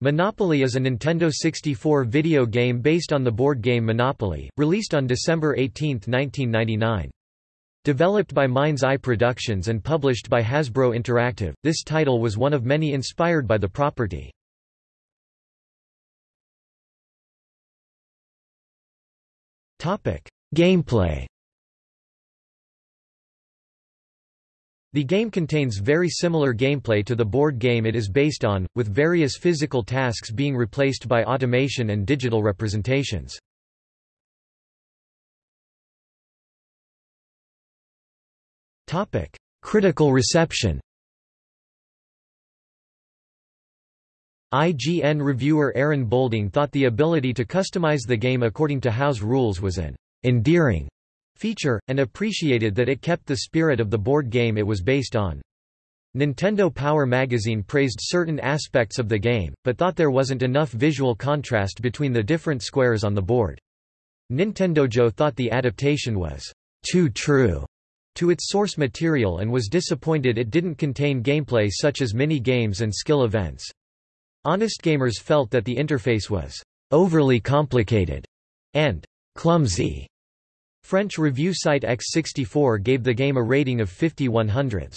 Monopoly is a Nintendo 64 video game based on the board game Monopoly, released on December 18, 1999. Developed by Mind's Eye Productions and published by Hasbro Interactive, this title was one of many inspired by the property. Gameplay The game contains very similar gameplay to the board game it is based on, with various physical tasks being replaced by automation and digital representations. Critical reception IGN reviewer Aaron Boulding thought the ability to customize the game according to house rules was an endearing feature, and appreciated that it kept the spirit of the board game it was based on. Nintendo Power magazine praised certain aspects of the game, but thought there wasn't enough visual contrast between the different squares on the board. Nintendojo thought the adaptation was too true to its source material and was disappointed it didn't contain gameplay such as mini-games and skill events. Honest Gamers felt that the interface was overly complicated and clumsy. French review site X64 gave the game a rating of 50 100s.